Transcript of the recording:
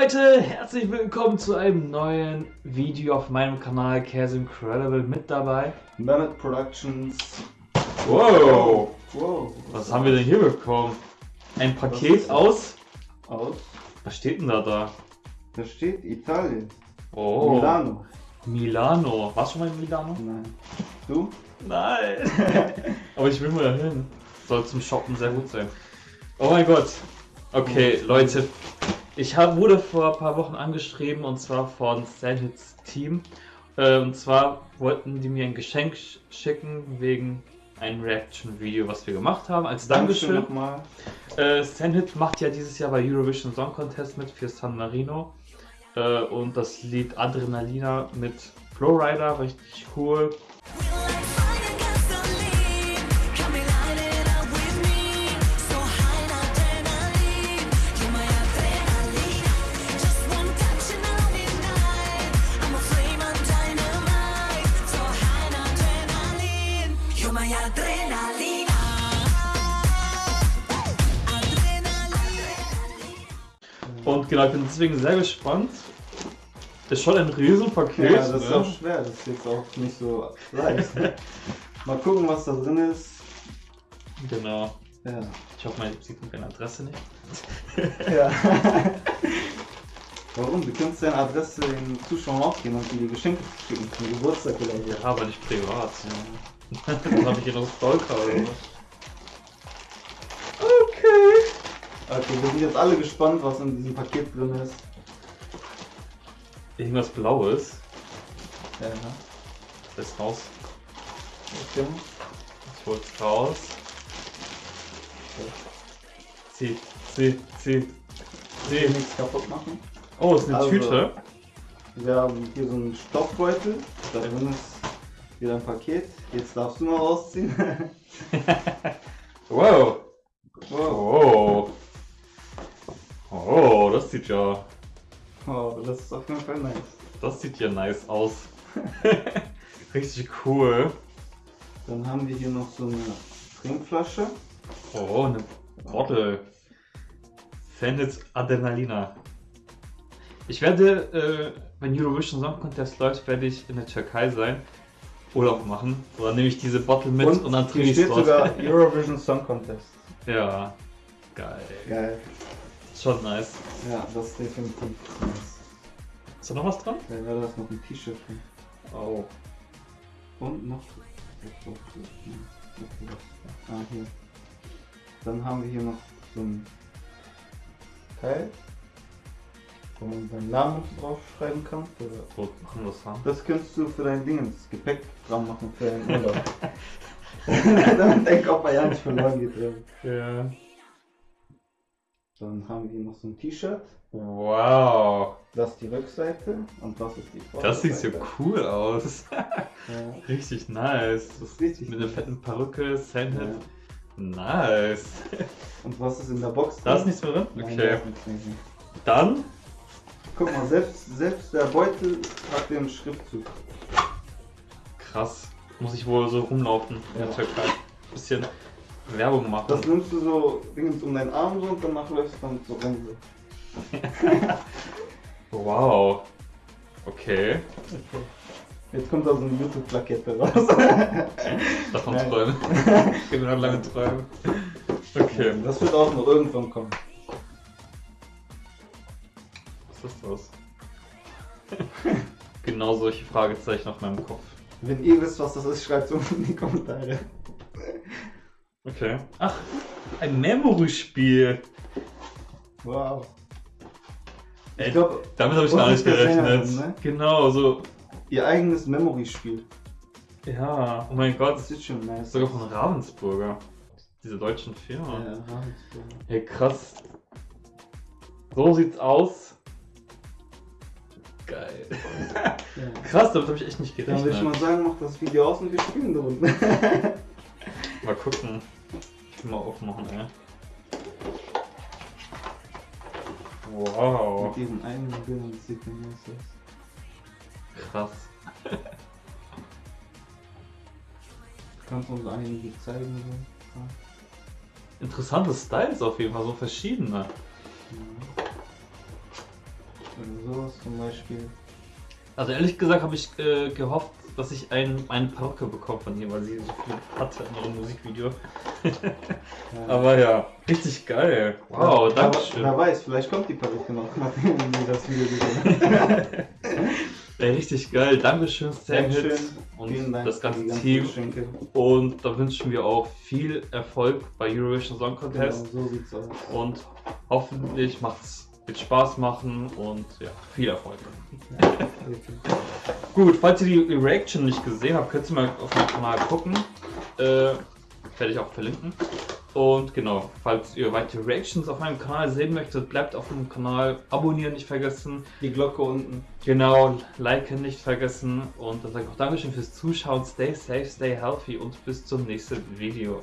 Leute, herzlich willkommen zu einem neuen Video auf meinem Kanal Cares Incredible mit dabei. Mammoth Productions. Wow! Wow. Was haben wir denn hier bekommen? Ein Was Paket aus. Aus? Was steht denn da da? Da steht Italien. Oh, Milano. Milano. Warst du schon mal in Milano? Nein. Du? Nein! Aber ich will mal dahin. Soll zum Shoppen sehr gut sein. Oh mein Gott. Okay, Leute. Ich hab, wurde vor ein paar Wochen angeschrieben und zwar von Sandhits Team. Äh, und zwar wollten die mir ein Geschenk sch- schicken wegen einem Reaction-Video, was wir gemacht haben. Als Dankeschön. nochmal. Äh, Sandhit macht ja dieses Jahr bei Eurovision Song Contest mit für San Marino. Äh, und das Lied Adrenalina mit Flowrider, richtig cool. Und genau, ich bin deswegen sehr gespannt. Ist schon ein Riesenpaket. Ja, das ist ne? auch schwer. Das ist jetzt auch nicht so leicht. Mal gucken, was da drin ist. Genau. Ja. Ich hoffe, man sieht meine Adresse nicht. ja. Warum? Du kannst deine Adresse den Zuschauern aufgeben und dir Geschenke schicken. Zum Geburtstag oder so. Ja, aber nicht privat. Dann habe ich hier noch Stalker oder was. Okay, wir sind jetzt alle gespannt, was in diesem Paket drin ist. Irgendwas Blaues. Ja. Das ist raus. Okay. Ich hol's raus. Zieh, zieh, zieh, Will zieh. nichts kaputt machen. Oh, ist eine Also- Tüte. Wir haben hier so einen Stoffbeutel. Da drin ist wieder ein Paket. Jetzt darfst du mal rausziehen. Wow. wow. Oh. Oh, das sieht ja. Oh, das ist auf jeden Fall nice. Das sieht ja nice aus. Richtig cool. Dann haben wir hier noch so eine Trinkflasche. Oh, eine Bottle. Fandits Adrenalina. Ich werde, äh, wenn Eurovision Song Contest läuft, werde ich in der Türkei sein. Urlaub machen. Oder nehme ich diese Bottle mit und, dann hier trinke ich dort. sogar Eurovision Song Contest. Ja. Geil. Geil. Schon nice. Ja, das ist definitiv nice. Ist da noch was dran? Ja, da ist noch ein T-Shirt drin. Oh. Und noch. Ah, hier. Dann haben wir hier noch so ein Teil, wo man seinen Namen draufschreiben kann. Oder das könntest du für dein Ding ins Gepäck dran machen für deinen Urlaub. Damit dein Kopf ja nicht verloren geht. ja. Dann haben wir hier noch so ein T-Shirt. Wow. Das ist die Rückseite und das ist die Vorderseite. Das sieht so cool aus. Ja, Richtig nice. richtig. Mit einer fetten Perücke, Sandhit. Ja. Nice. Und was ist in der Box? Da ist drin? nichts mehr drin? Nein, Okay. drin. Dann Guck mal, selbst, selbst der Beutel hat den Schriftzug. Krass. Muss ich wohl so rumlaufen in der Ja. Türkei. Bisschen Werbung machen. Das nimmst du so Dingens um deinen Arm so und danach läufst du dann so rum. wow. Okay. Jetzt kommt da so eine YouTube-Plakette raus. Davon Nein. träumen. genau, lange träumen. Okay. Das wird auch noch irgendwann kommen. Was ist das? genau solche Fragezeichen auf meinem Kopf. Wenn ihr wisst, was das ist, schreibt es unten in die Kommentare. Okay. Ach, ein Memory-Spiel. Wow. Ey, Ich glaube, Damit habe ich gar nicht gerechnet. Sängerin, ne? Genau, so. ihr eigenes Memory-Spiel. Ja, oh mein Gott. Das ist schon nice. Sogar von Ravensburger. Diese deutschen Ja, Firma. Ravensburger. Hey, krass. So sieht's aus. Geil. Ja. Krass, damit habe ich echt nicht Dann würde ich gerechnet. mal sagen, mach das Video aus und wir spielen da unten. Mal gucken. Ich will mal aufmachen, ey. Wow. Mit diesen eigenen Bildern, das sieht nice aus. Krass. Kannst du uns einige zeigen? So? Ja. Interessante Styles auf jeden Fall, so verschiedene. Ja. Oder sowas zum Beispiel. Also ehrlich gesagt habe ich äh, gehofft, dass ich ein, eine Perücke bekomme von ihr, weil sie so viel hatte in ihrem Musikvideo. Aber ja, richtig geil. Wow, Ja, danke schön. Wer weiß, vielleicht kommt die Perücke noch, nachdem wir das Video gesehen haben. Ey, richtig geil. Dankeschön, Sam Dankeschön. Hits und Vielen Dank das ganze Team. Geschenke. Und da wünschen wir auch viel Erfolg bei Eurovision Song Genau, Contest. so sieht's aus. Und hoffentlich macht's wird Spaß machen und ja, viel Erfolg. Gut, falls ihr die Reaction nicht gesehen habt, könnt ihr mal auf meinem Kanal gucken. Äh, werde ich auch verlinken. Und genau, falls ihr weitere Reactions auf meinem Kanal sehen möchtet, bleibt auf dem Kanal, abonnieren nicht vergessen. Die Glocke unten. Genau, liken nicht vergessen. Und dann sage ich auch Dankeschön fürs Zuschauen. Stay safe, stay healthy und bis zum nächsten Video.